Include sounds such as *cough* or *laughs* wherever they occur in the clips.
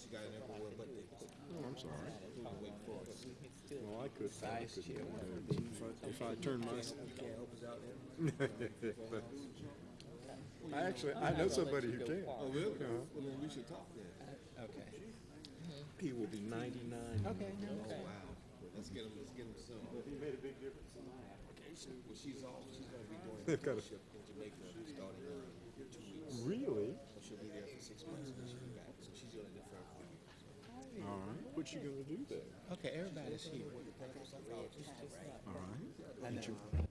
She got it everywhere but the. Oh, I'm sorry. Wait for us. No, I could, I couldn't. If I, if I turn my, can't help us out there? *laughs* I actually, I know somebody who can. Oh, really? Uh-huh. Well, then we should talk then. Uh, okay. He will be ninety-nine. Okay, no, Oh, okay. wow. Let's get him, let's get him some. He made a big difference in my application. Well, she's off, she's gonna be doing *laughs* They've a got a- trip in Jamaica starting in two weeks. Really? She'll be there for six months and then she'll be back. So she's gonna defer for you. All right. What you gonna do there? Okay, everybody's here. All right. I know.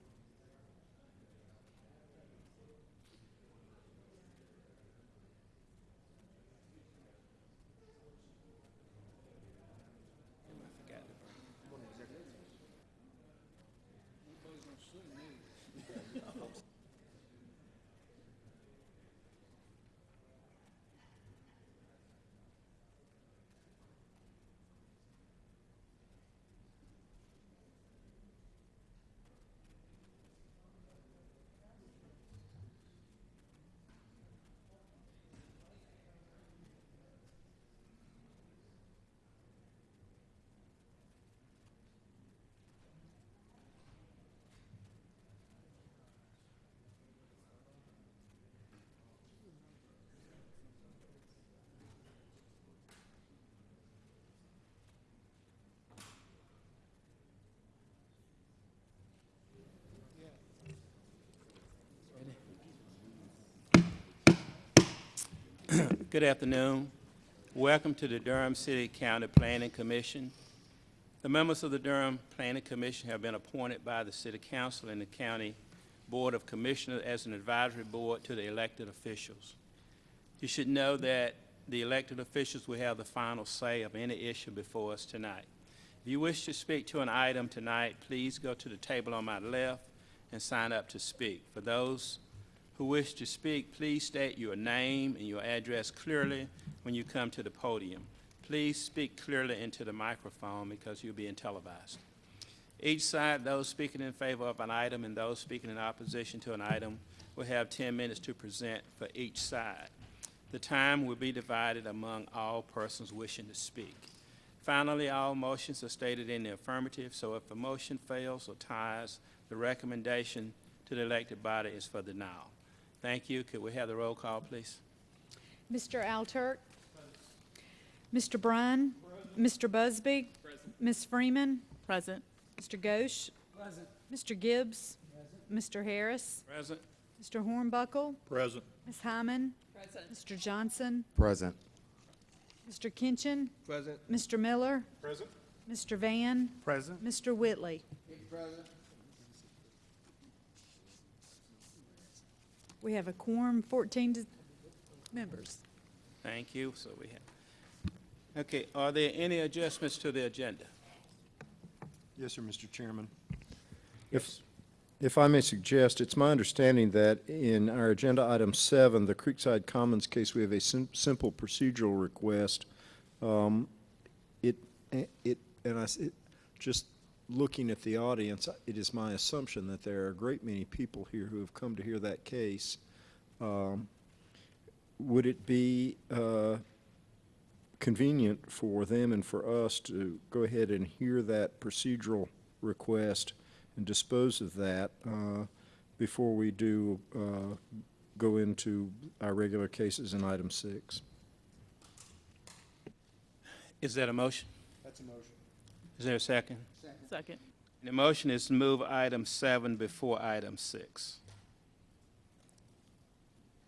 Good afternoon. Welcome to the Durham City County Planning Commission. The members of the Durham Planning Commission have been appointed by the City Council and the County Board of Commissioners as an advisory board to the elected officials. You should know that the elected officials will have the final say of any issue before us tonight. If you wish to speak to an item tonight, please go to the table on my left and sign up to speak. For those who wish to speak, please state your name and your address clearly when you come to the podium. Please speak clearly into the microphone because you're being televised. Each side, those speaking in favor of an item and those speaking in opposition to an item will have 10 minutes to present for each side. The time will be divided among all persons wishing to speak. Finally, all motions are stated in the affirmative, so if a motion fails or ties, the recommendation to the elected body is for denial. Thank you. Could we have the roll call, please? Mr. Alturk. Mr. Bryan. Mr. Busby. Ms. Freeman. Present. Mr. Ghosh. Mr. Gibbs. Present. Mr. Harris. Present. Mr. Hornbuckle. Present. Ms. Hyman. Mr. Johnson. Present. Mr. Kinchin. Present. Mr. Miller. Present. Mr. Van. Present. Mr. Whitley. We have a quorum, 14 members. Thank you. So we have, okay, are there any adjustments to the agenda? Yes, sir, Mr. Chairman. If, if I may suggest, it's my understanding that in our agenda item seven, the Creekside Commons case, we have a sim- simple procedural request. Um, It, it, and I, it- just looking at the audience, it is my assumption that there are a great many people here who have come to hear that case. Um, Would it be, uh, convenient for them and for us to go ahead and hear that procedural request and dispose of that uh, before we do uh, go into our regular cases in item six. Is that a motion? That's a motion. Is there a second? Second. The motion is to move item seven before item six.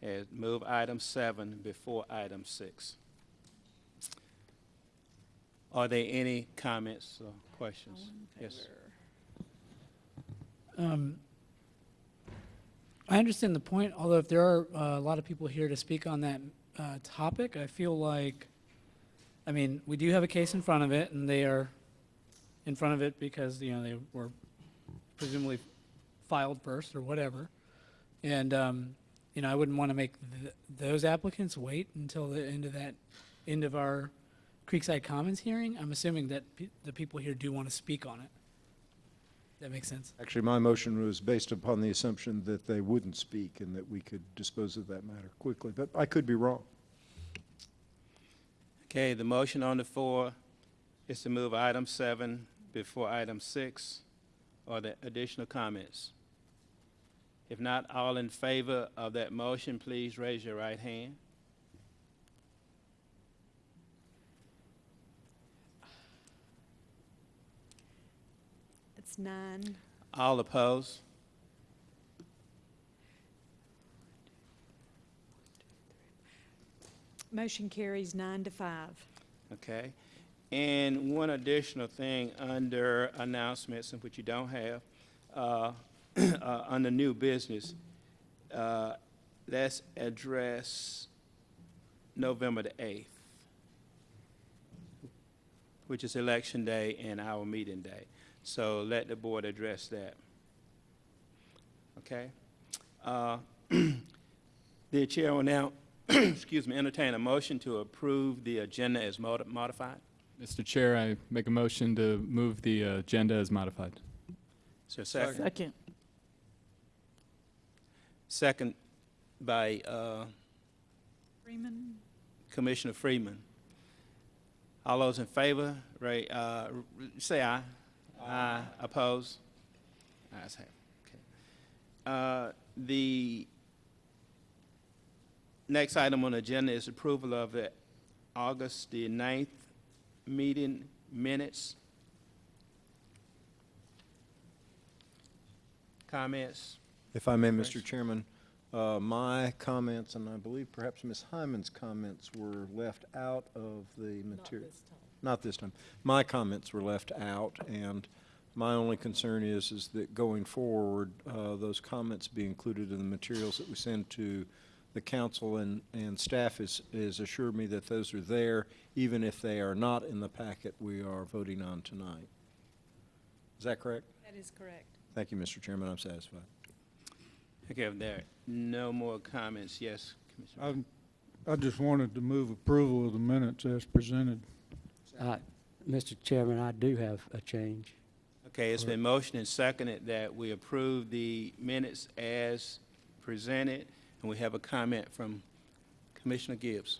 And move item seven before item six. Are there any comments or questions? Yes. Um, I understand the point, although if there are uh, a lot of people here to speak on that uh, topic, I feel like, I mean, we do have a case in front of it, and they are in front of it because, you know, they were presumably filed first or whatever. And, um, you know, I wouldn't want to make th- those applicants wait until the end of that, end of our Creekside Commons hearing. I'm assuming that pe- the people here do want to speak on it. That makes sense? Actually, my motion was based upon the assumption that they wouldn't speak and that we could dispose of that matter quickly, but I could be wrong. Okay, the motion on the floor is to move item seven before item six. Are there additional comments? If not, all in favor of that motion, please raise your right hand. It's nine. All opposed? Motion carries nine to five. Okay. And one additional thing under announcements, which you don't have, uh, *clears throat* uh, under new business, uh, let's address November the 8th, which is election day and our meeting day. So let the board address that. Okay? Uh, *clears throat* The chair will now, *clears throat* excuse me, entertain a motion to approve the agenda as modi- modified. Mr. Chair, I make a motion to move the uh, agenda as modified. Is there a second? Second. Second by uh, Freeman? Commissioner Freeman. All those in favor, Ray, uh, r- r- say aye. Aye. Oppose? Ayes have. it. Okay. Uh, The next item on the agenda is approval of the August the 9th meeting minutes. Comments? If I may, Mr. Chairman, uh, my comments, and I believe perhaps Ms. Hyman's comments were left out of the material. Not this time. My comments were left out, and my only concern is, is that going forward, uh, those comments be included in the materials that we send to the council, and, and staff has, has assured me that those are there, even if they are not in the packet we are voting on tonight. Is that correct? That is correct. Thank you, Mr. Chairman, I'm satisfied. Okay, if there are no more comments, yes, Commissioner. I, I just wanted to move approval of the minutes as presented. Uh, Mr. Chairman, I do have a change. Okay, it's been motioned and seconded that we approve the minutes as presented, and we have a comment from Commissioner Gibbs.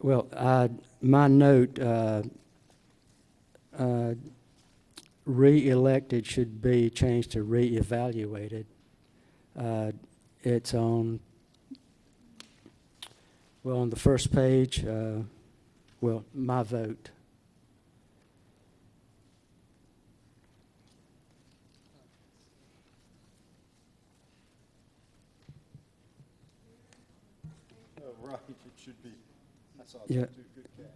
Well, I, my note, uh, uh, re-elected should be changed to re-evaluated. Uh, It's on, well, on the first page, uh, well, my vote. Should be. I Yeah.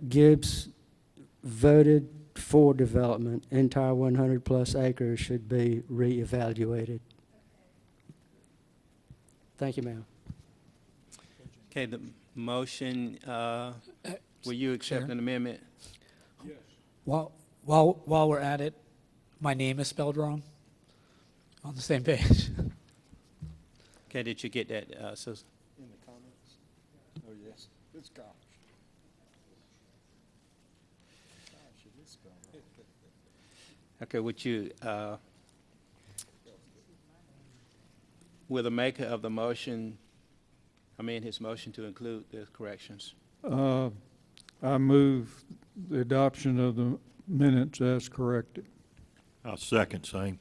Gibbs voted for development, entire 100-plus acres should be re-evaluated. Thank you, ma'am. Okay, the motion, uh, will you accept Chair? an amendment? While, while, while we're at it, my name is spelled wrong. On the same page. Okay, did you get that, uh, Susan? In the comments? Oh, yes, it's Ghosh. Ghosh, it is spelled wrong. Okay, would you, uh, will the maker of the motion, I mean, his motion to include the corrections? Uh, I move the adoption of the minutes as corrected. I'll second same.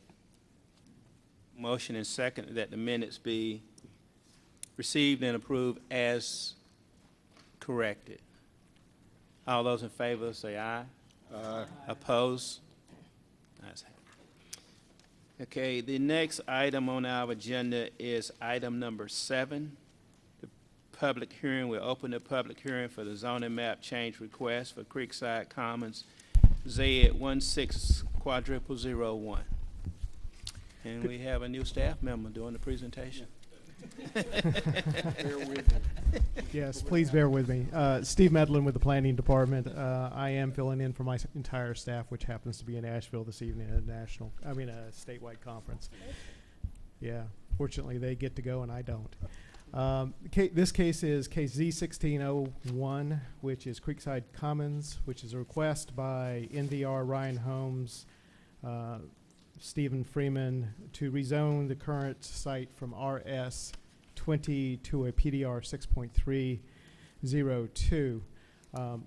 Motion and second that the minutes be received and approved as corrected. All those in favor say aye. Aye. Oppose? Ayes have it. Okay, the next item on our agenda is item number seven. The public hearing, we'll open the public hearing for the zoning map change request for Creekside Commons, Z one six quadruple zero one. And we have a new staff member doing the presentation. *laughs* Yes, please bear with me. Uh, Steve Medlin with the Planning Department. Uh, I am filling in for my entire staff, which happens to be in Asheville this evening at a national, I mean, a statewide conference. Yeah, fortunately, they get to go and I don't. Um, ca- this case is case Z sixteen oh one, which is Creekside Commons, which is a request by NVR Ryan Homes, uh, Stephen Freeman to rezone the current site from RS twenty to a PDR six point three zero two. Um,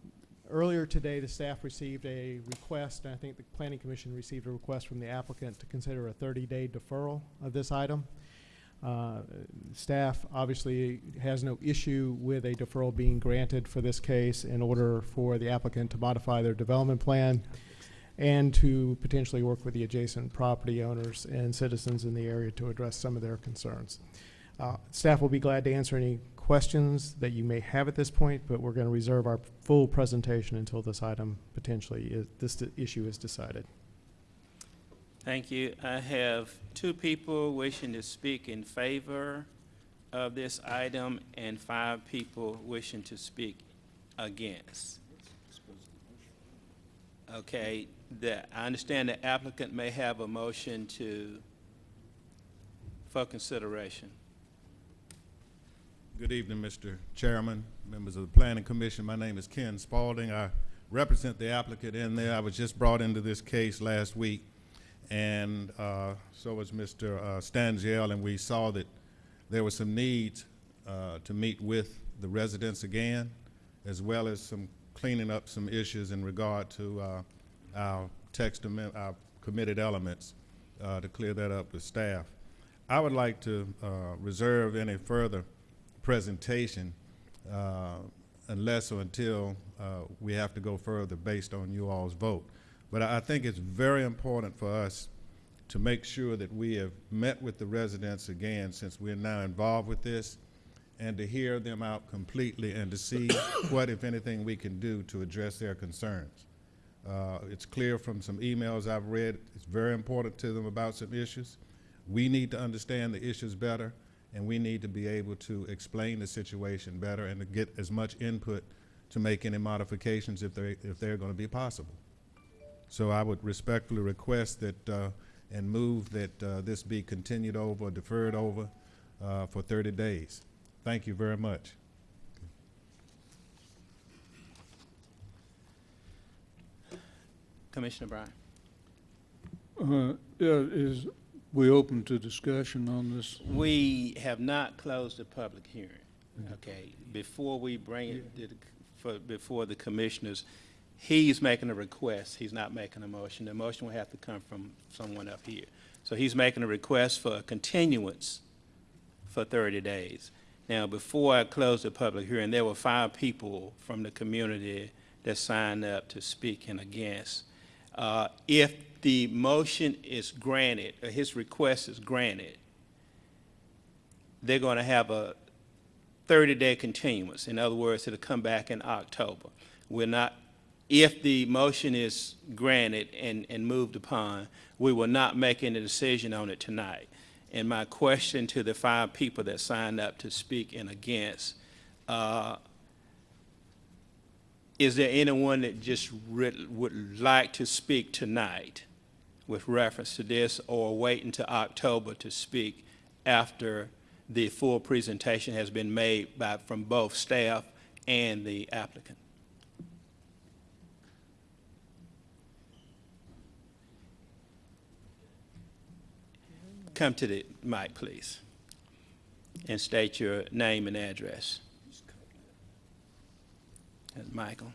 Earlier today, the staff received a request, and I think the planning commission received a request from the applicant to consider a thirty-day deferral of this item. Uh, Staff obviously has no issue with a deferral being granted for this case in order for the applicant to modify their development plan and to potentially work with the adjacent property owners and citizens in the area to address some of their concerns. Uh, Staff will be glad to answer any questions that you may have at this point, but we're going to reserve our full presentation until this item potentially is, this issue is decided. Thank you. I have two people wishing to speak in favor of this item and five people wishing to speak against. Okay, the, I understand the applicant may have a motion to, for consideration. Good evening, Mr. Chairman, members of the Planning Commission. My name is Ken Spalding. I represent the applicant in there. I was just brought into this case last week, and uh, so was Mr. uh, Stangiel, and we saw that there were some needs uh, to meet with the residents again, as well as some cleaning up some issues in regard to uh, our text amendment, our committed elements, uh, to clear that up with staff. I would like to uh, reserve any further presentation uh, unless or until uh, we have to go further based on you all's vote. But I I think it's very important for us to make sure that we have met with the residents again, since we're now involved with this, and to hear them out completely and to see *coughs* what, if anything, we can do to address their concerns. Uh, It's clear from some emails I've read, it's very important to them about some issues. We need to understand the issues better, and we need to be able to explain the situation better and to get as much input to make any modifications if they, if they're going to be possible. So I would respectfully request that, uh, and move that uh, this be continued over, deferred over uh, for 30 days. Thank you very much. Commissioner Bryan. Uh, yeah, is we open to discussion on this? We have not closed the public hearing, okay? Before we bring it to the, for, before the commissioners, he's making a request, he's not making a motion. The motion will have to come from someone up here. So he's making a request for a continuance for thirty days. Now, before I close the public hearing, there were five people from the community that signed up to speak and against. Uh, if the motion is granted, or his request is granted, they're going to have a 30-day continuance. In other words, it'll come back in October. We're not, if the motion is granted and, and moved upon, we will not make any decision on it tonight. And my question to the five people that signed up to speak and against, uh, is there anyone that just would like to speak tonight with reference to this, or wait until October to speak after the full presentation has been made by, from both staff and the applicant? Come to the mic, please, and state your name and address. That's Michael.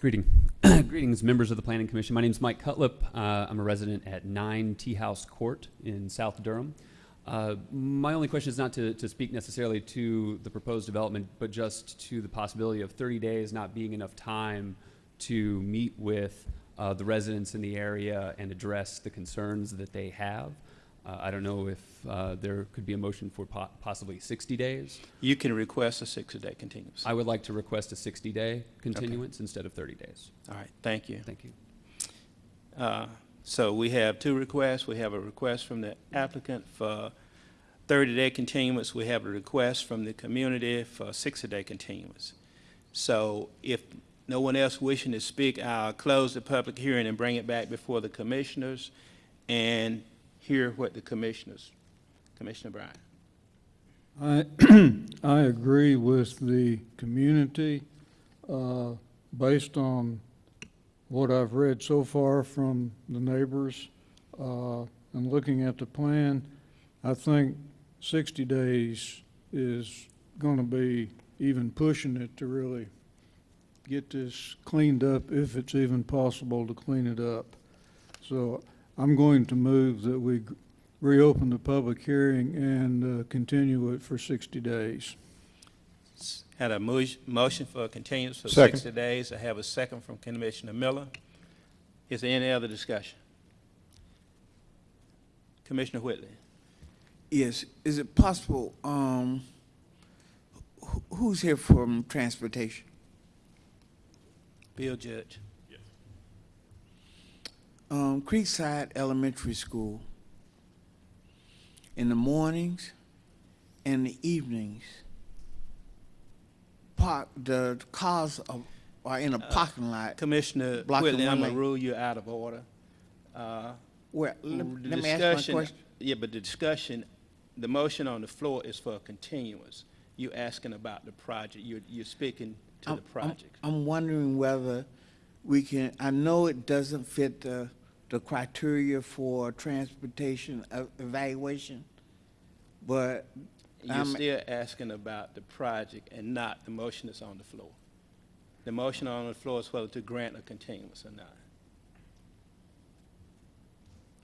Greeting. *clears throat* Greetings, members of the Planning Commission. My name is Mike Cutlip. Uh, I'm a resident at 9 Tea House Court in South Durham. Uh, my only question is not to, to speak necessarily to the proposed development, but just to the possibility of 30 days not being enough time to meet with uh, the residents in the area and address the concerns that they have. Uh, I don't know if uh, there could be a motion for po- possibly 60 days. You can request a 60-day continuance. I would like to request a 60-day continuance instead of 30 days. All right, thank you. Thank you. Uh, So we have two requests. We have a request from the applicant for 30-day continuance. We have a request from the community for 60-day continuance. So if no one else wishing to speak, I'll close the public hearing and bring it back before the commissioners and hear what the commissioners, Commissioner Bryan. I, *clears throat* I agree with the community, uh, based on what I've read so far from the neighbors, uh, and looking at the plan, I think sixty days is gonna be even pushing it to really get this cleaned up, if it's even possible to clean it up. So I'm going to move that we reopen the public hearing and uh, continue it for 60 days. Had a mo- motion for a continuance for Second. 60 days. I have a second from Commissioner Miller. Is there any other discussion? Commissioner Whitley? Yes, is it possible, um, who- who's here from transportation? Bill Judge? Um, Creekside Elementary School, in the mornings and the evenings, park, the cars are, are in a Uh, parking lot. Commissioner Whitley, I'm gonna rule you out of order. Uh, Where, let the let me ask my discussion- question. Yeah, but the discussion, the motion on the floor is for a continuance. You're asking about the project, you're, you're speaking to I'm- the I'm- project. I'm wondering whether we can, I know it doesn't fit the, the criteria for transportation evaluation, but You're I'm- still asking about the project and not the motion that's on the floor. The motion on the floor is whether to grant a continuance or not.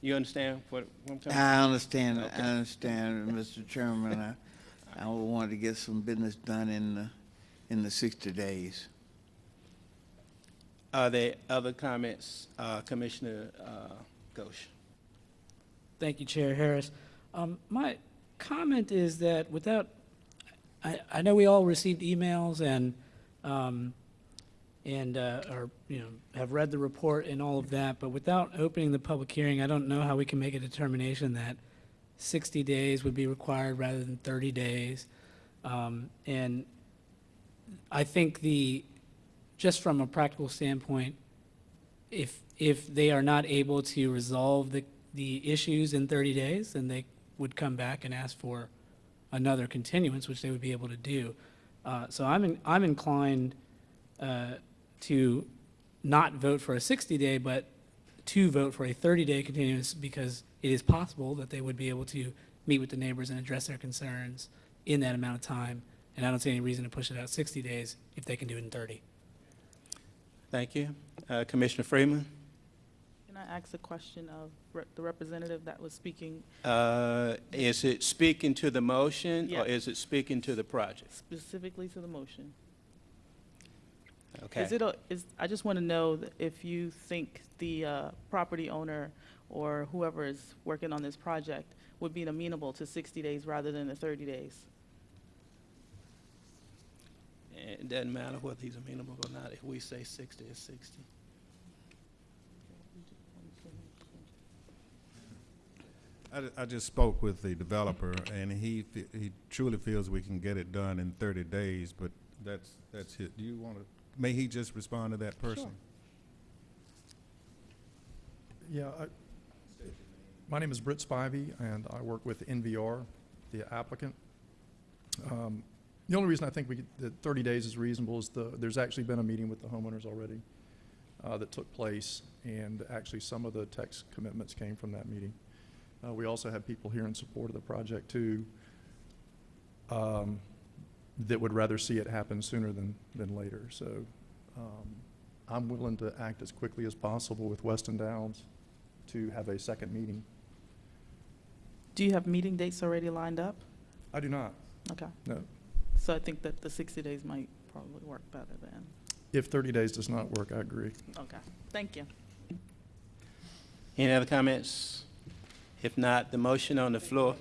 You understand what, what I'm talking? I understand, I Okay. understand, *laughs* Mr. Chairman. I, I wanted to get some business done in the, in the sixty days. Are there other comments, uh, Commissioner, uh, Ghosh? Thank you, Chair Harris. Um, my comment is that without, I, I know we all received emails and, um, and, uh, or, you know, have read the report and all of that, but without opening the public hearing, I don't know how we can make a determination that sixty days would be required rather than thirty days. Um, and I think the, just from a practical standpoint, if, if they are not able to resolve the, the issues in 30 days, then they would come back and ask for another continuance, which they would be able to do. Uh, So I'm, in- I'm inclined uh, to not vote for a 60-day, but to vote for a 30-day continuance because it is possible that they would be able to meet with the neighbors and address their concerns in that amount of time. And I don't see any reason to push it out 60 days if they can do it in 30. Thank you. Uh, Commissioner Freeman? Can I ask a question of re- the representative that was speaking Uh, Is it speaking to the motion, or is it speaking to the project? specifically to the motion? Okay. Is it, a- is, I just want to know if you think the uh, property owner or whoever is working on this project would be amenable to 60 days rather than the 30 days? It doesn't matter whether he's amenable or not. If we say 60, it's 60. I, I just spoke with the developer, and he, he truly feels we can get it done in thirty days, but that's, that's it. Do you want to, may he just respond to that person? Sure. Yeah, I- my name is Britt Spivey, and I work with NVR, the applicant. Um, The only reason I think we, could- that 30 days is reasonable is the, there's actually been a meeting with the homeowners already uh, that took place, and actually some of the text commitments came from that meeting. Uh, We also have people here in support of the project, too, um, that would rather see it happen sooner than, than later. So um, I'm willing to act as quickly as possible with Weston Downs to have a second meeting. Do you have meeting dates already lined up? I do not, Okay, no. So I think that the 60 days might probably work better then. If 30 days does not work, I agree. Okay, thank you. Any other comments? If not, the motion on the floor.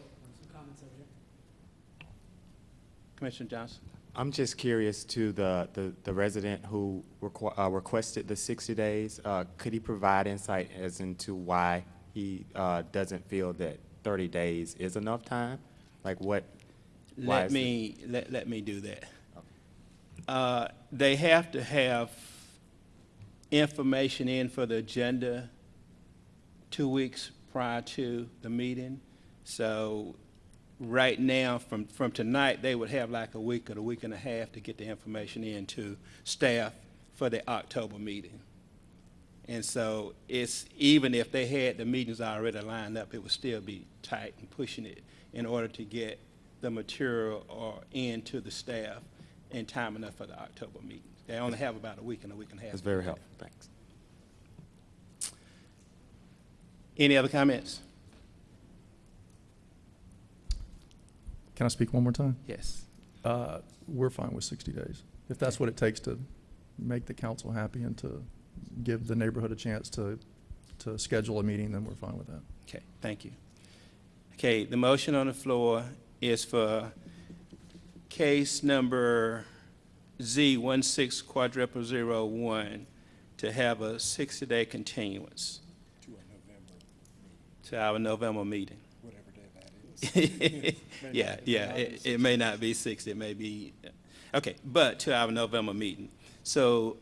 Commissioner Johnson? I'm just curious to the, the, the resident who requ- uh, requested the 60 days, uh, could he provide insight as into why he, uh, doesn't feel that 30 days is enough time? Like what, why Let it- me, let, let me do that. Uh, They have to have information in for the agenda two weeks prior to the meeting. So right now, from, from tonight, they would have like a week or a week and a half to get the information in to staff for the October meeting. And so it's, even if they had the meetings already lined up, it would still be tight and pushing it in order to get the material or in to the staff in time enough for the October meeting. They only have about a week and a week and a half. That's very helpful, thanks. Any other comments? Can I speak one more time? Yes. Uh, We're fine with 60 days. If that's what it takes to make the council happy and to give the neighborhood a chance to, to schedule a meeting, then we're fine with that. Okay, thank you. Okay, the motion on the floor is for case number Z one six quadruple zero one to have a sixty-day continuance. To our November meeting. Whatever day that is. *laughs* Yeah, yeah, it, it may not be sixty, it may be, okay, but to our November meeting. So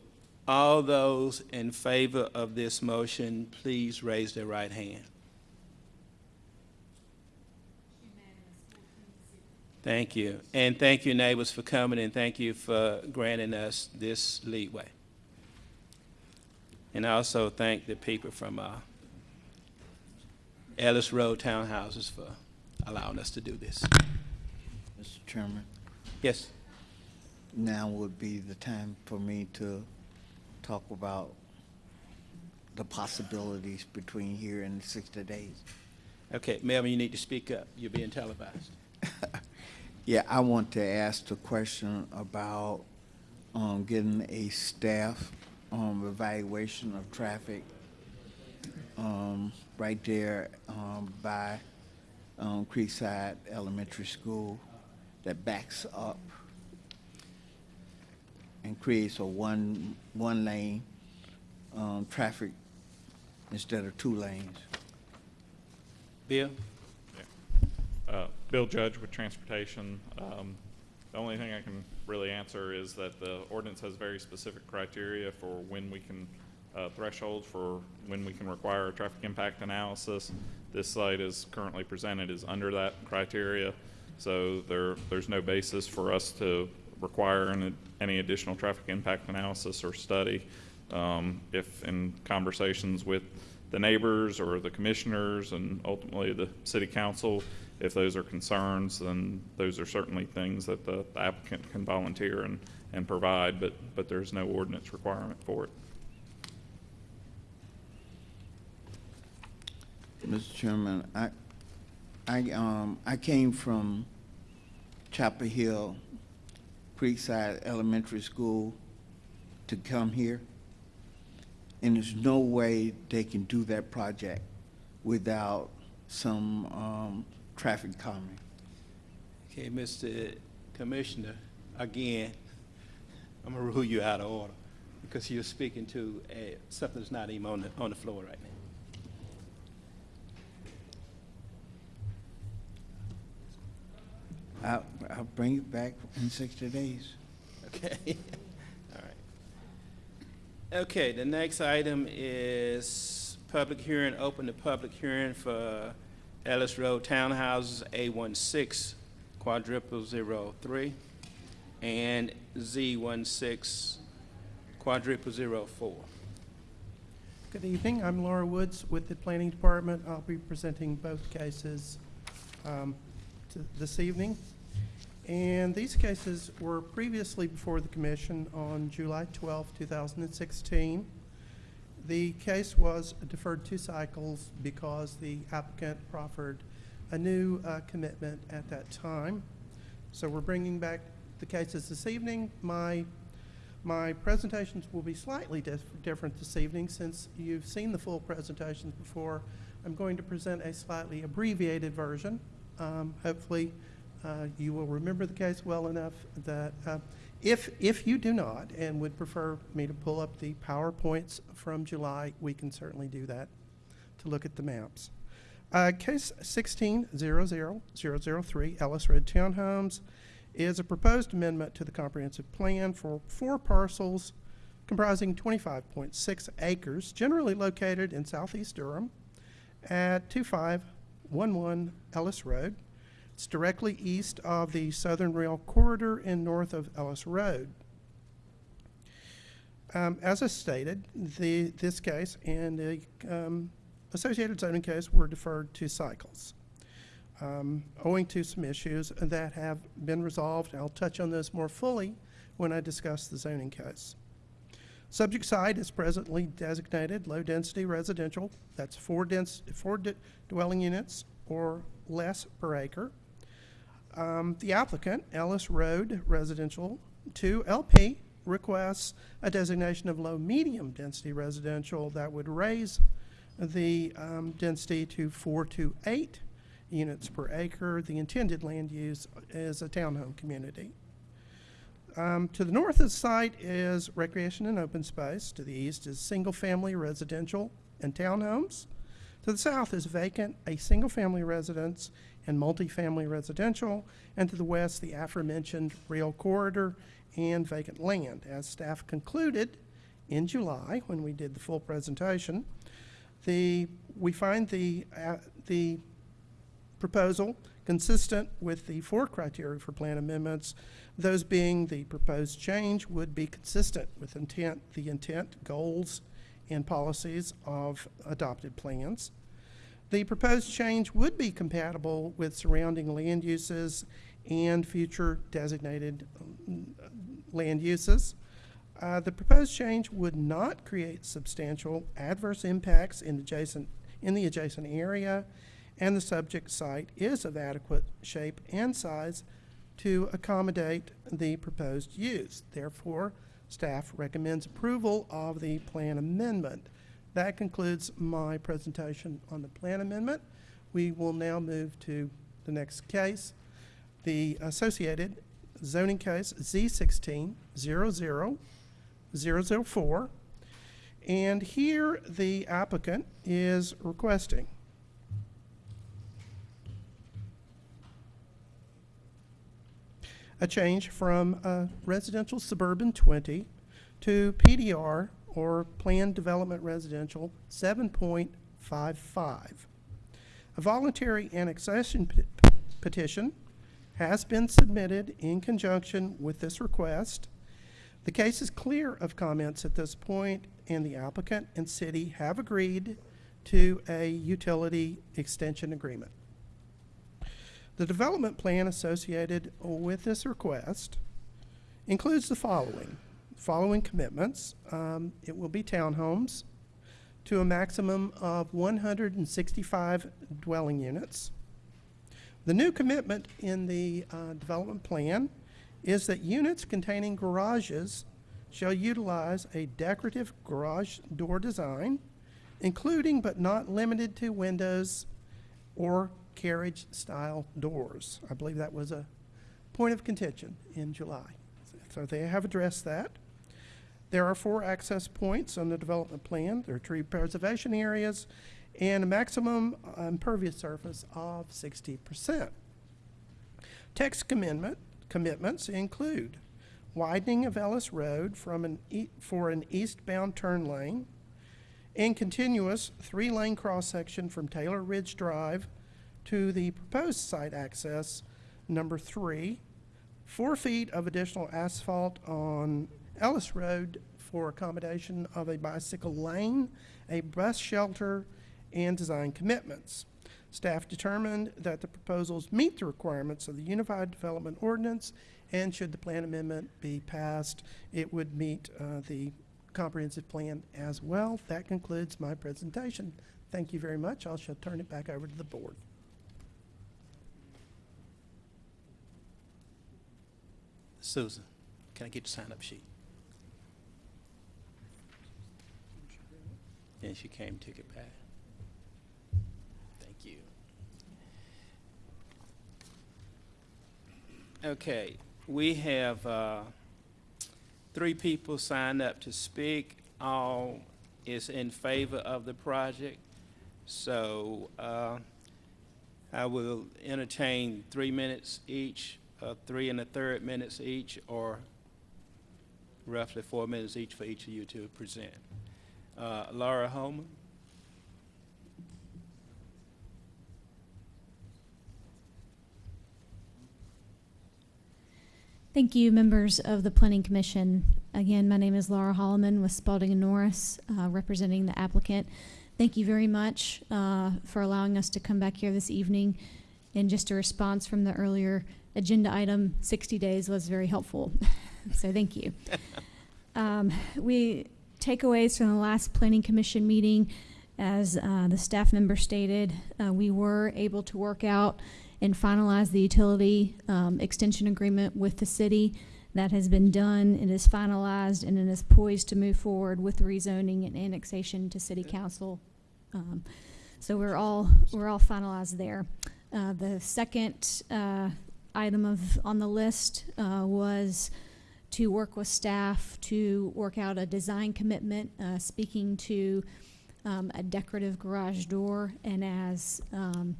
all those in favor of this motion, please raise their right hand. Thank you. And thank you, neighbors, for coming, and thank you for granting us this leeway. And I also thank the people from uh, Ellis Road Townhouses for allowing us to do this. Mr. Chairman, Yes? now would be the time for me to talk about the possibilities between here and 60 days. Okay, Melvin, you need to speak up. You're being televised. *laughs* Yeah, I want to ask the question about um, getting a staff um, evaluation of traffic um, right there um, by um, Creekside Elementary School that backs up and creates a one, one lane um, traffic instead of two lanes. Bill? Uh, Bill Judge with Transportation. Um, The only thing I can really answer is that the ordinance has very specific criteria for when we can, uh, for when we can require a traffic impact analysis. This site is currently presented is under that criteria, so there, there's no basis for us to require an- any additional traffic impact analysis or study. Um, If in conversations with the neighbors or the commissioners and ultimately the city council, if those are concerns, then those are certainly things that the applicant can volunteer and, and provide, but, but there's no ordinance requirement for it. Mr. Chairman, I, I, um, I came from Chapel Hill Creekside Elementary School to come here. And there's no way they can do that project without some, um, traffic calming. Okay, Mr. Commissioner, again, I'm gonna rule you out of order because you're speaking to uh, something that's not even on the, on the floor right now. I'll, I'll bring it back in sixty days. Okay, *laughs* all right. Okay, the next item is public hearing, open the public hearing for Ellis Road Townhouses A16 quadruple zero three and Z16 quadruple zero four. Good evening. I'm Laura Woods with the Planning Department. I'll be presenting both cases um, this evening. And these cases were previously before the commission on July 12, 2016. The case was deferred two cycles because the applicant proffered a new uh, commitment at that time. So we're bringing back the cases this evening. My my presentations will be slightly dif- different this evening since you've seen the full presentations before. I'm going to present a slightly abbreviated version. Um, hopefully, uh, you will remember the case well enough that uh, if, if you do not and would prefer me to pull up the PowerPoints from July, we can certainly do that to look at the maps. Uh, case 16-00003, Ellis Road Townhomes, is a proposed amendment to the comprehensive plan for four parcels comprising 25.6 acres, generally located in southeast Durham at 2511 Ellis Road. It's directly east of the Southern Rail Corridor and north of Ellis Road. Um, as I stated, the, this case and the um, associated zoning case were deferred to cycles um, owing to some issues that have been resolved. I'll touch on those more fully when I discuss the zoning case. Subject site is presently designated low-density residential. That's four dense, four dwelling units or less per acre. Um, The applicant, Ellis Road Residential 2 LP, requests a designation of low-medium density residential that would raise the um, density to four to eight units per acre. The intended land use is a townhome community. Um, To the north of the site is recreation and open space. To the east is single-family residential and townhomes. To the south is vacant, a single-family residence and multifamily residential. And to the west, the aforementioned rail corridor and vacant land. As staff concluded in July, when we did the full presentation, the, we find the, uh, the proposal consistent with the four criteria for plan amendments, those being the proposed change would be consistent with intent, the intent, goals, and policies of adopted plans. The proposed change would be compatible with surrounding land uses and future designated um, land uses. Uh, The proposed change would not create substantial adverse impacts in adjacent, in the adjacent area, and the subject site is of adequate shape and size to accommodate the proposed use. Therefore, staff recommends approval of the plan amendment. That concludes my presentation on the plan amendment. We will now move to the next case, the associated zoning case Z sixteen zero zero 004. And here, the applicant is requesting a change from uh, residential suburban 20 to PDR, or Planned Development Residential 7.55. A voluntary annexation pe- petition has been submitted in conjunction with this request. The case is clear of comments at this point, and the applicant and city have agreed to a utility extension agreement. The development plan associated with this request includes the following, following commitments. Um, It will be townhomes to a maximum of 165 dwelling units. The new commitment in the uh, development plan is that units containing garages shall utilize a decorative garage door design, including but not limited to windows or carriage-style doors. I believe that was a point of contention in July. So they have addressed that. There are four access points on the development plan. There are tree preservation areas and a maximum impervious surface of 60%. Text commitment, commitments include widening of Ellis Road from an e- for an eastbound turn lane and continuous three-lane cross-section from Taylor Ridge Drive to the proposed site access, number three, four feet of additional asphalt on Ellis Road for accommodation of a bicycle lane, a bus shelter, and design commitments. Staff determined that the proposals meet the requirements of the Unified Development Ordinance, and should the plan amendment be passed, it would meet uh, the comprehensive plan as well. That concludes my presentation. Thank you very much. I shall turn it back over to the board. Susan, can I get your sign-up sheet? And she came, took it back. Thank you. Okay, we have uh, three people signed up to speak. All is in favor of the project. So uh, I will entertain three minutes each, uh, three and a third minutes each, or roughly four minutes each for each of you to present. Uh, Laura Holman? Thank you, members of the Planning Commission. Again, my name is Laura Holloman with Spalding and Norris, uh, representing the applicant. Thank you very much uh, for allowing us to come back here this evening. And just a response from the earlier agenda item, 60 days was very helpful. *laughs* So thank you. *laughs* Um, we, takeaways from the last planning commission meeting, as, uh, the staff member stated, uh, we were able to work out and finalize the utility, um, extension agreement with the city. That has been done, it is finalized, and it is poised to move forward with rezoning and annexation to city council. Um, so we're all, we're all finalized there. Uh, the second, uh, item of, on the list, uh, was to work with staff to work out a design commitment, uh, speaking to, um, a decorative garage door. And as, um,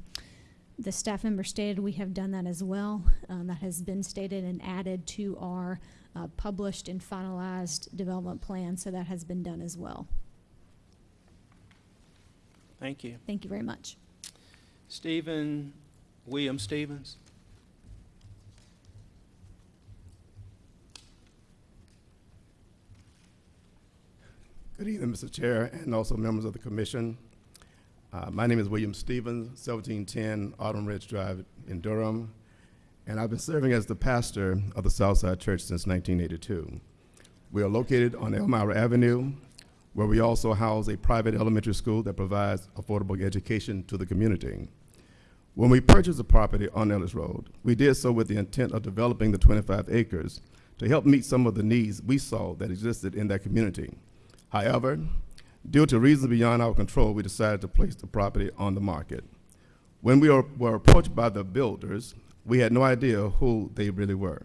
the staff member stated, we have done that as well. Um, that has been stated and added to our, uh, published and finalized development plan, so that has been done as well. Thank you. Thank you very much. Stephen, William Stevens? Good evening, Mr. Chair, and also members of the commission. Uh, My name is William Stevens, 1710 Autumn Ridge Drive in Durham, and I've been serving as the pastor of the Southside Church since 1982. We are located on Elmira Avenue, where we also house a private elementary school that provides affordable education to the community. When we purchased the property on Ellis Road, we did so with the intent of developing the 25 acres to help meet some of the needs we saw that existed in that community. However, due to reasons beyond our control, we decided to place the property on the market. When we were, approached by the builders, we had no idea who they really were.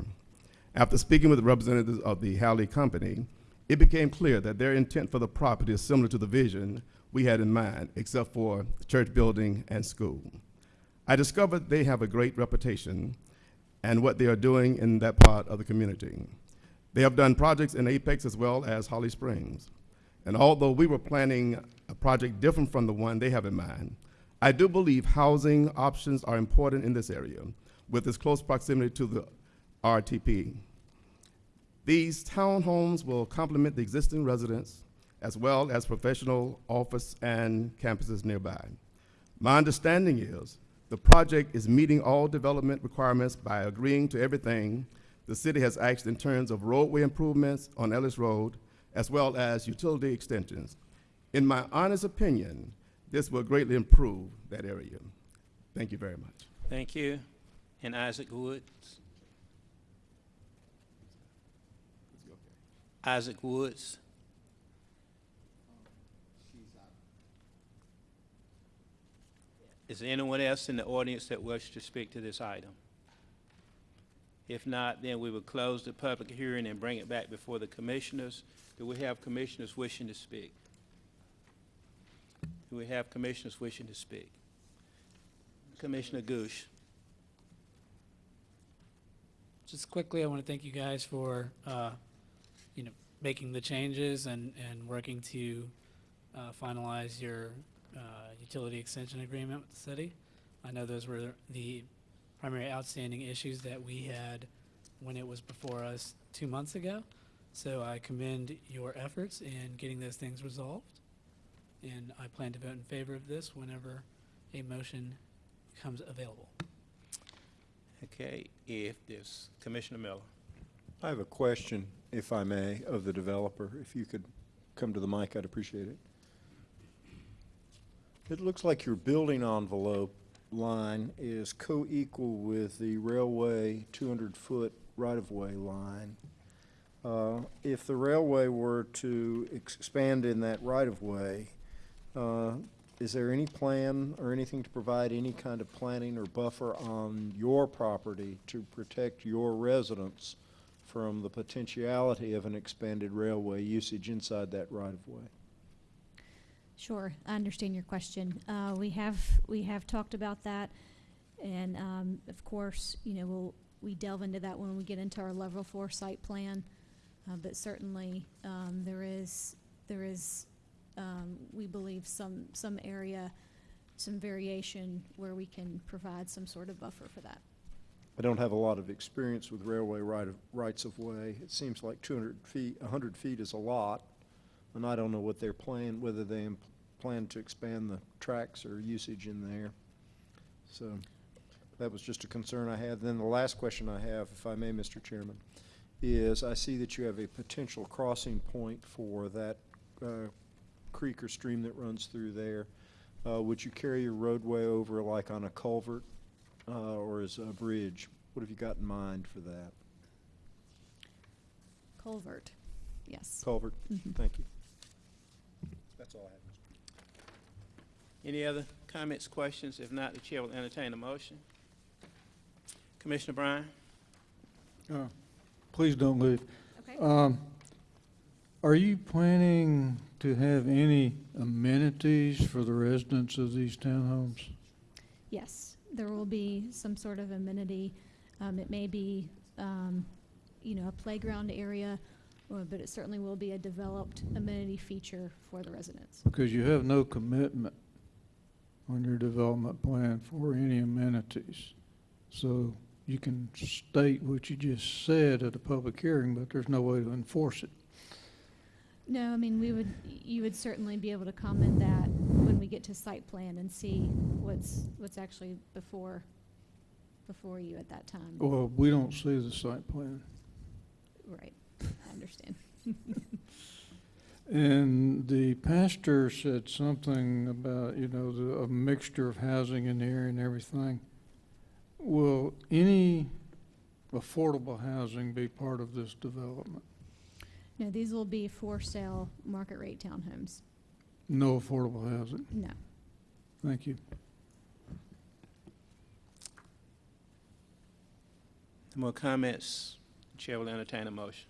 After speaking with representatives of the Halley Company, it became clear that their intent for the property is similar to the vision we had in mind, except for church building and school. I discovered they have a great reputation and what they are doing in that part of the community. They have done projects in Apex as well as Holly Springs. And although we were planning a project different from the one they have in mind, I do believe housing options are important in this area with its close proximity to the RTP. These townhomes will complement the existing residents as well as professional office and campuses nearby. My understanding is the project is meeting all development requirements by agreeing to everything the city has asked in terms of roadway improvements on Ellis Road, as well as utility extensions. In my honest opinion, this will greatly improve that area. Thank you very much. Thank you. And Isaac Woods? Isaac Woods? Is there anyone else in the audience that wishes to speak to this item? If not, then we will close the public hearing and bring it back before the commissioners. Do we have commissioners wishing to speak? Do we have commissioners wishing to speak? Commissioner Ghosh? Just quickly, I want to thank you guys for, uh, you know, making the changes and, and working to uh, finalize your uh, utility extension agreement with the city. I know those were the primary outstanding issues that we had when it was before us two months ago. So I commend your efforts in getting those things resolved. And I plan to vote in favor of this whenever a motion becomes available. Okay, if this, Commissioner Miller. I have a question, if I may, of the developer. If you could come to the mic, I'd appreciate it. It looks like your building envelope line is co-equal with the railway 200-foot right-of-way line. Uh, If the railway were to expand in that right-of-way, uh, is there any plan or anything to provide any kind of planning or buffer on your property to protect your residents from the potentiality of an expanded railway usage inside that right-of-way? Sure, I understand your question. Uh, we have, we have talked about that, and, um, of course, you know, we'll, we delve into that when we get into our level four site plan. Uh, but certainly, um, there is, there is, um, we believe some, some area, some variation where we can provide some sort of buffer for that. I don't have a lot of experience with railway right of, rights-of-way. It seems like 200 feet, 100 feet is a lot, and I don't know what their plan, whether they plan to expand the tracks or usage in there. So that was just a concern I had. Then the last question I have, if I may, Mr. Chairman, is I see that you have a potential crossing point for that uh, creek or stream that runs through there. Uh, Would you carry your roadway over like on a culvert uh, or as a bridge? What have you got in mind for that? Culvert, yes. Culvert? Mhm. Thank you. That's all I have. Any other comments, questions? If not, the chair will entertain a motion. Commissioner Bryan? Uh, Please don't leave. Okay. Um, Are you planning to have any amenities for the residents of these townhomes? Yes, there will be some sort of amenity. Um, it may be, um, you know, a playground area, but it certainly will be a developed amenity feature for the residents. Because you have no commitment on your development plan for any amenities. So you can state what you just said at a public hearing, but there's no way to enforce it. No, I mean, we would, you would certainly be able to comment that when we get to site plan and see what's, what's actually before, before you at that time. Well, we don't see the site plan. Right, I understand. And the pastor said something about, you know, the, a mixture of housing in the area and everything. Will any affordable housing be part of this development? No, these will be for sale market rate townhomes. No affordable housing? No. Thank you. More comments? Chair will entertain a motion.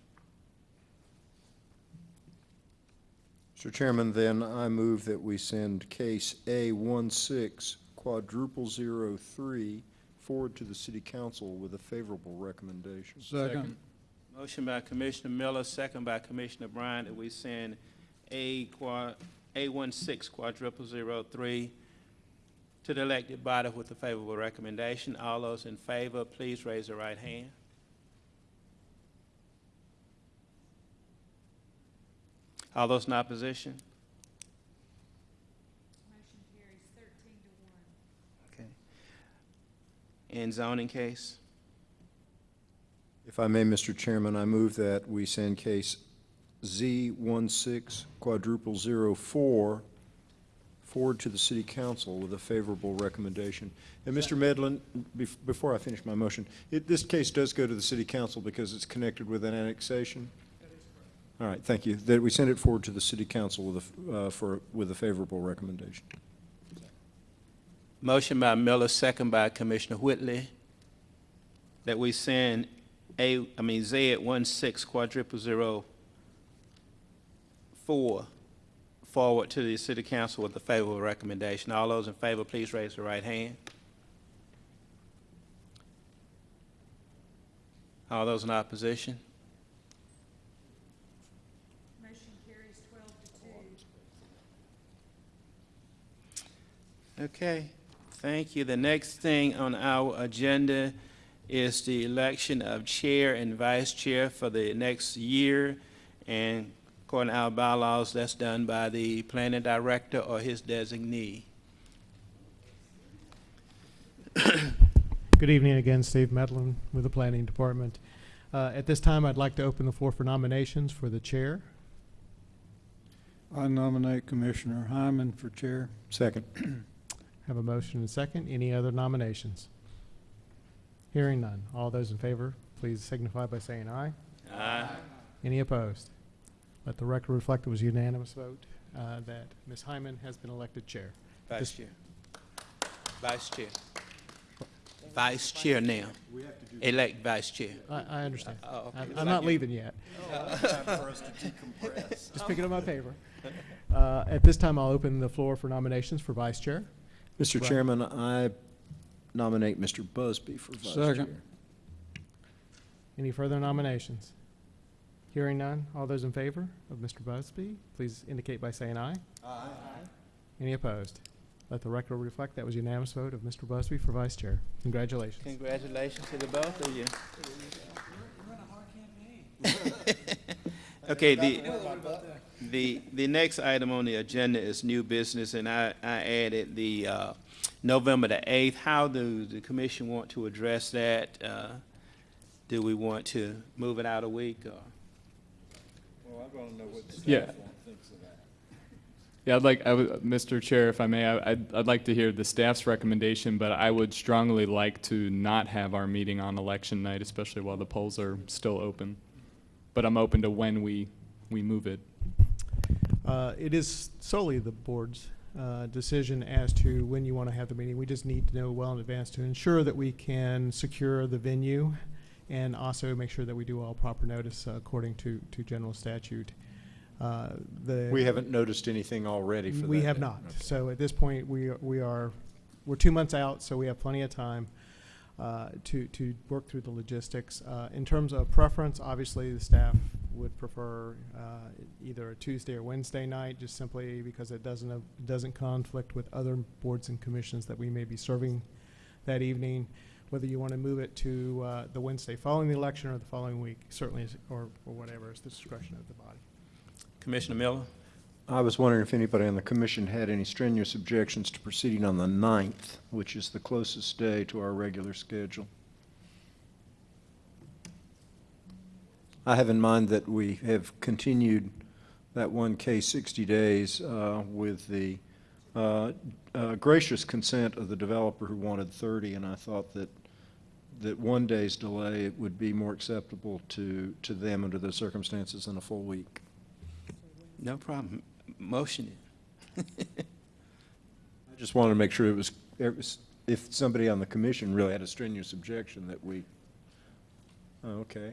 Mr. Chairman, then I move that we send case A 16 quadruple zero three forward to the city council with a favorable recommendation. Second. Motion by Commissioner Miller, second by Commissioner Bryant, that we send A quad, A one six quadruple zero three to the elected body with a favorable recommendation. All those in favor, please raise your right hand. All those in opposition? Motion carries thirteen to one. In zoning case? If I may, Mr. Chairman, I move that we send case Z 16 quadruple zero four forward to the city council with a favorable recommendation. And Mr. Medlin, bef- before I finish my motion, it, this case does go to the city council because it's connected with an annexation? All right, thank you. That we send it forward to the city council with a, uh, for, with a favorable recommendation. Motion by Miller, second by Commissioner Whitley, that we send A, I mean, Z at one six quadruple zero four forward to the city council with a favorable recommendation. All those in favor, please raise your right hand. All those in opposition? Motion carries twelve to two. Okay, thank you. The next thing on our agenda is the election of chair and vice chair for the next year. And according to our bylaws, that's done by the planning director or his designee. Good evening again, Steve Medlin with the Planning Department. Uh, At this time, I'd like to open the floor for nominations for the chair. I nominate Commissioner Hyman for chair. Second. *clears throat* Have a motion and a second. Any other nominations? Hearing none. All those in favor, please signify by saying aye. Aye. Any opposed? Let the record reflect it was unanimous vote uh, that Ms. Hyman has been elected chair. Vice This- chair. Vice chair. Vice chair now. Elect vice chair. I, I understand. Oh, okay. I'm, I'm not you- leaving yet. Time for us to decompress. Just picking up my paper. Uh, At this time, I'll open the floor for nominations for vice chair. Mr. Right. Chairman, I nominate Mr. Busby for vice chair. Second. Any further nominations? Hearing none. All those in favor of Mr. Busby, please indicate by saying aye. Aye. Any opposed? Let the record reflect that was unanimous vote of Mr. Busby for vice chair. Congratulations. Congratulations to the both of you. *laughs* Okay, the, the, the next item on the agenda is new business, and I, I added the, uh, November the eighth. How do the commission want to address that? Uh, Do we want to move it out a week, or? Well, I want to know what the Yeah. staff thinks of that. Yeah, I'd like, I would, Mr. Chair, if I may, I- I'd, I'd like to hear the staff's recommendation, but I would strongly like to not have our meeting on election night, especially while the polls are still open. But I'm open to when we, we move it. Uh, It is solely the board's uh, decision as to when you want to have the meeting. We just need to know well in advance to ensure that we can secure the venue and also make sure that we do all proper notice uh, according to, to general statute. Uh, The We haven't noticed anything already for that. We have day. not. So at this point, we, are- we are, we're two months out, so we have plenty of time uh, to, to work through the logistics. Uh, In terms of preference, obviously, the staff would prefer uh, either a Tuesday or Wednesday night, just simply because it doesn't, uh, doesn't conflict with other boards and commissions that we may be serving that evening. Whether you want to move it to uh, the Wednesday following the election or the following week, certainly, is- or, or whatever, is the discretion of the body. Commissioner Miller? I was wondering if anybody on the commission had any strenuous objections to proceeding on the 9th, which is the closest day to our regular schedule. I have in mind that we have continued that one case 60 days uh, with the uh, uh, gracious consent of the developer who wanted 30, and I thought that, that one day's delay would be more acceptable to, to them under those circumstances than a full week. No problem. Motion it. *laughs* I just wanted to make sure it was, it was- if somebody on the commission really had a strenuous objection that we, okay.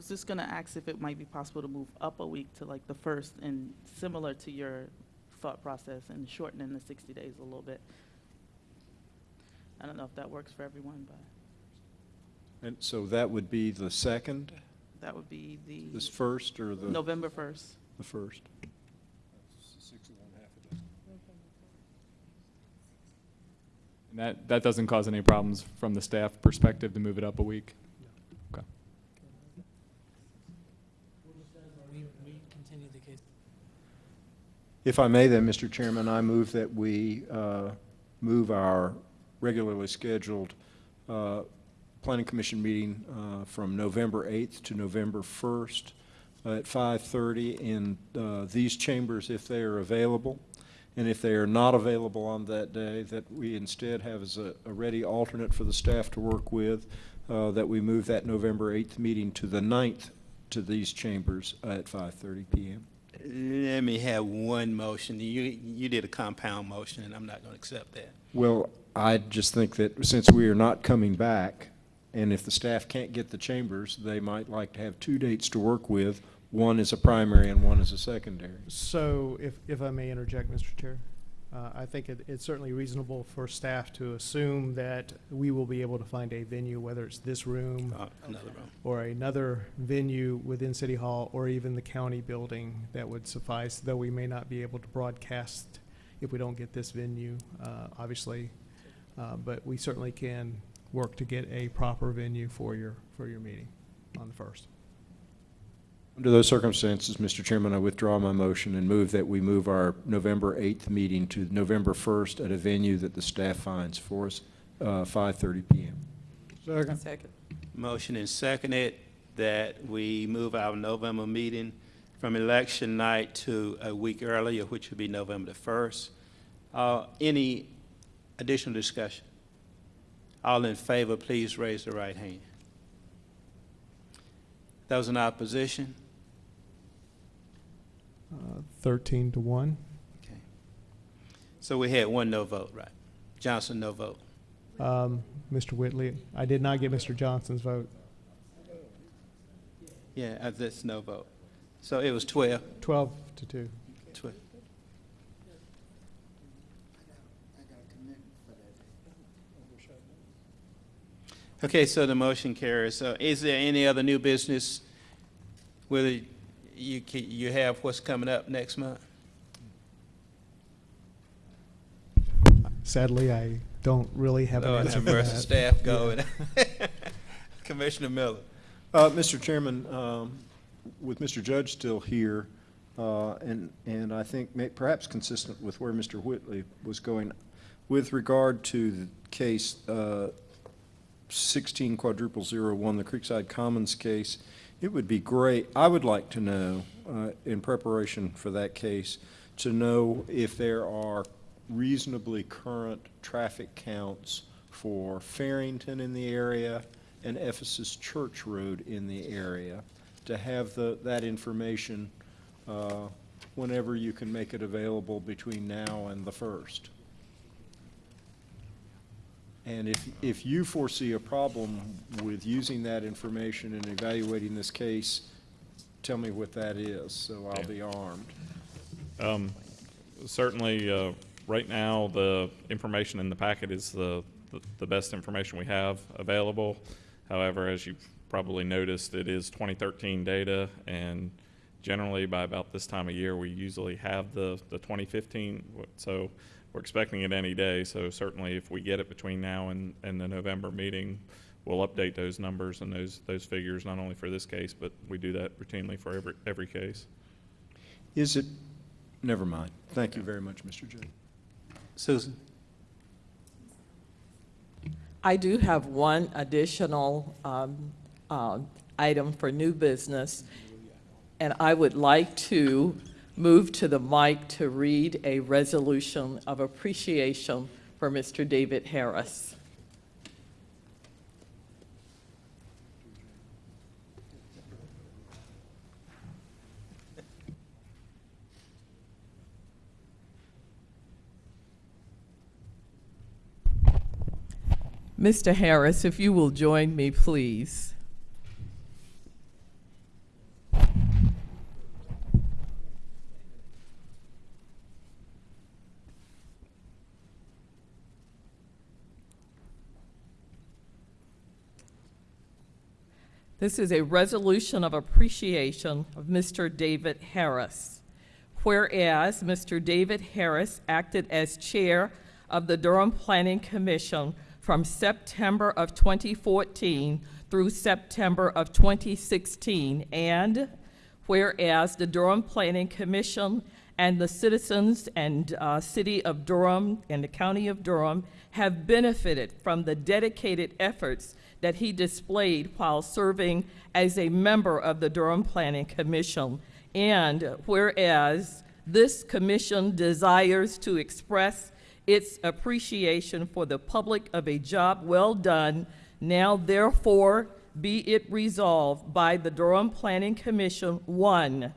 I was just gonna ask if it might be possible to move up a week to like the first and similar to your thought process and shortening the sixty days a little bit. I don't know if that works for everyone, but And so that would be the second, that would be the. this first, or the? November first. The first. And that, that doesn't cause any problems from the staff perspective to move it up a week? Okay. We, we continue the case. If I may then, Mr. Chairman, I move that we uh, move our regularly scheduled uh, Planning Commission meeting uh, from November 8th to November 1st at 5:30 in uh, these chambers if they are available. And if they are not available on that day, that we instead have as a a ready alternate for the staff to work with, uh, that we move that November 8th meeting to the 9th to these chambers at 5:30 PM. Let me have one motion. You, you did a compound motion, and I'm not going to accept that. Well, I just think that since we are not coming back, and if the staff can't get the chambers, they might like to have two dates to work with. One is a primary and one is a secondary. So if, if I may interject, Mr. Chair, uh, I think it, it's certainly reasonable for staff to assume that we will be able to find a venue, whether it's this room Uh, Another room. or another venue within City Hall or even the county building that would suffice, though we may not be able to broadcast if we don't get this venue, uh, obviously. Uh, But we certainly can work to get a proper venue for your, for your meeting on the first. Under those circumstances, Mr. Chairman, I withdraw my motion and move that we move our November 8th meeting to November 1st at a venue that the staff finds for us, uh, 5:30 PM. Second. Second. Motion and seconded that we move our November meeting from election night to a week earlier, which would be November the 1st. Uh, Any additional discussion? All in favor, please raise the right hand. Those in opposition? Uh, Thirteen to one. Okay. So we had one no vote, right? Johnson, no vote. Um, Mr. Whitley, I did not get Mr. Johnson's vote. Yeah, uh, that's no vote. So it was 12. Twelve to two. 12. Okay, so the motion carries. So is there any other new business? Whether you, you have what's coming up next month? Sadly, I don't really have an Lord answer have for mercy, that. staff Yeah. going. *laughs* Commissioner Miller. Uh, Mr. Chairman, um, with Mr. Judge still here, uh, and, and I think may- perhaps consistent with where Mr. Whitley was going, with regard to the case uh, 16 quadruple zero one, the Creekside Commons case, it would be great, I would like to know, uh, in preparation for that case, to know if there are reasonably current traffic counts for Farrington in the area and Ephesus Church Road in the area, to have the, that information uh, whenever you can make it available between now and the first. And if, if you foresee a problem with using that information and evaluating this case, tell me what that is, so I'll be armed. Um, Certainly, uh, right now, the information in the packet is the, the- the best information we have available. However, as you've probably noticed, it is 2013 data, and generally by about this time of year, we usually have the, the 2015. So we're expecting it any day, so certainly if we get it between now and, and the November meeting, we'll update those numbers and those, those figures, not only for this case, but we do that routinely for every, every case. Is it, never mind. Thank you very much, Mr. J. Susan? I do have one additional um, uh, item for new business, and I would like to move to the mic to read a resolution of appreciation for Mr. David Harris. Mr. Harris, if you will join me, please. This is a resolution of appreciation of Mr. David Harris. Whereas Mr. David Harris acted as chair of the Durham Planning Commission from September of 2014 through September of 2016, and whereas the Durham Planning Commission and the citizens and uh, city of Durham and the county of Durham have benefited from the dedicated efforts that he displayed while serving as a member of the Durham Planning Commission. And whereas this commission desires to express its appreciation for the public of a job well done, now therefore be it resolved by the Durham Planning Commission, one,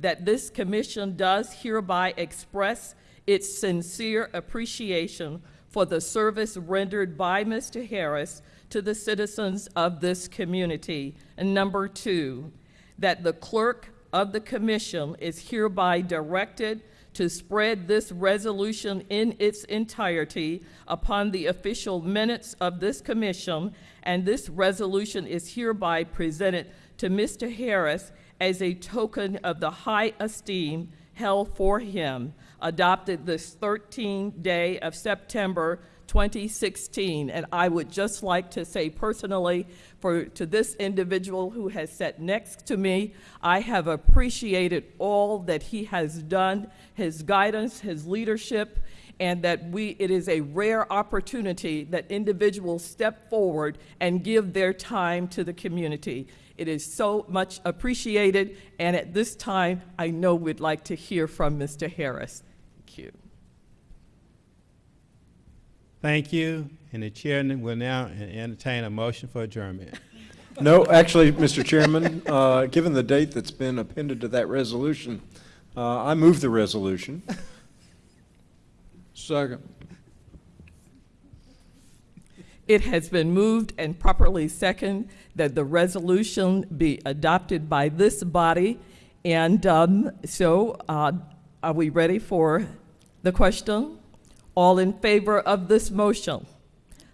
that this commission does hereby express its sincere appreciation for the service rendered by Mr. Harris to the citizens of this community. And number two, that the clerk of the commission is hereby directed to spread this resolution in its entirety upon the official minutes of this commission, and this resolution is hereby presented to Mr. Harris as a token of the high esteem held for him, adopted this 13th day of September 2016. And I would just like to say personally, for to this individual who has sat next to me, I have appreciated all that he has done, his guidance, his leadership, and that we it is a rare opportunity that individuals step forward and give their time to the community. It is so much appreciated, and at this time, I know we'd like to hear from Mr. Harris. Thank you. Thank you, and the chair will now entertain a motion for adjournment. *laughs* No, actually, Mr. Chairman, uh, given the date that's been appended to that resolution, uh, I move the resolution. Second. It has been moved and properly second that the resolution be adopted by this body. And um, so, uh, are we ready for the question? All in favor of this motion,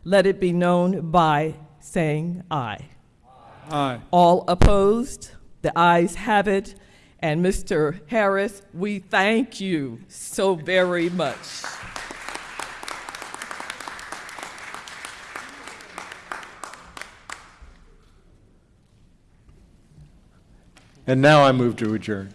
let it be known by saying aye. Aye. All opposed? The ayes have it. And Mr. Harris, we thank you so very much. And now I move to adjourn.